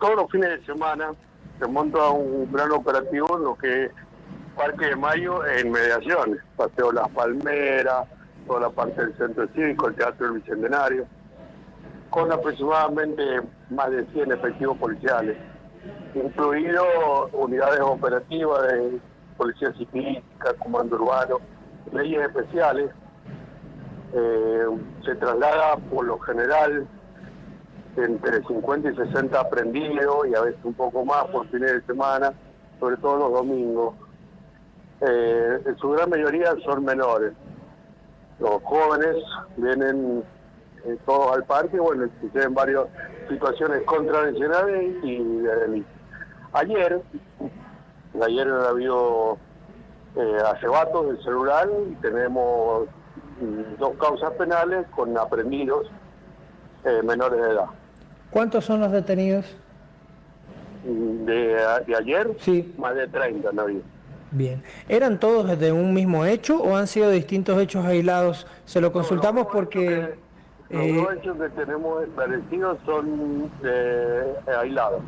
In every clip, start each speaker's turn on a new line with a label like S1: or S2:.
S1: todos los fines de semana se monta un gran operativo en lo que es Parque de Mayo en mediaciones, Paseo Las Palmeras, toda la parte del centro cívico, el Teatro del Bicentenario, con aproximadamente más de 100 efectivos policiales, incluidos unidades operativas de Policía Ciclística, Comando Urbano, leyes especiales. Eh, se traslada por lo general entre 50 y 60 aprendidos y a veces un poco más por fines de semana, sobre todo los domingos. Eh, en su gran mayoría son menores. Los jóvenes vienen eh, todos al parque, bueno, suceden varias situaciones contravencionales y Ayer, ayer ha habido eh, arrebatos del celular y tenemos mm, dos causas penales con aprendidos menores de edad.
S2: ¿Cuántos son los detenidos?
S1: De, de ayer,
S2: Sí.
S1: más de 30 no había.
S2: Bien. ¿Eran todos de un mismo hecho o han sido distintos hechos aislados? Se lo consultamos porque...
S1: Los
S2: eh,
S1: hechos que tenemos esclarecidos son eh, aislados,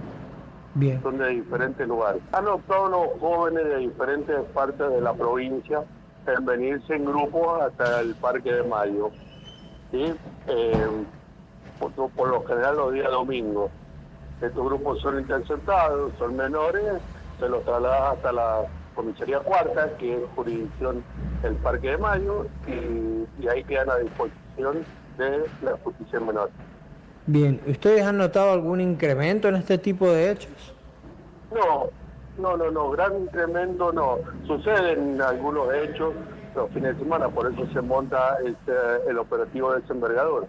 S2: Bien.
S1: son de diferentes lugares. Han optado los jóvenes de diferentes partes de la provincia en venirse en grupos hasta el Parque de Mayo. ¿sí? Eh, por, por lo general los días domingos. Estos grupos son interceptados, son menores, se los traslada hasta la comisaría cuarta, que es jurisdicción del Parque de Mayo, y, y ahí quedan a disposición de la justicia menor.
S2: Bien. ¿Ustedes han notado algún incremento en este tipo de hechos?
S1: No, no, no, no, gran incremento no. Suceden algunos hechos los fines de semana, por eso se monta este, el operativo de desembargador.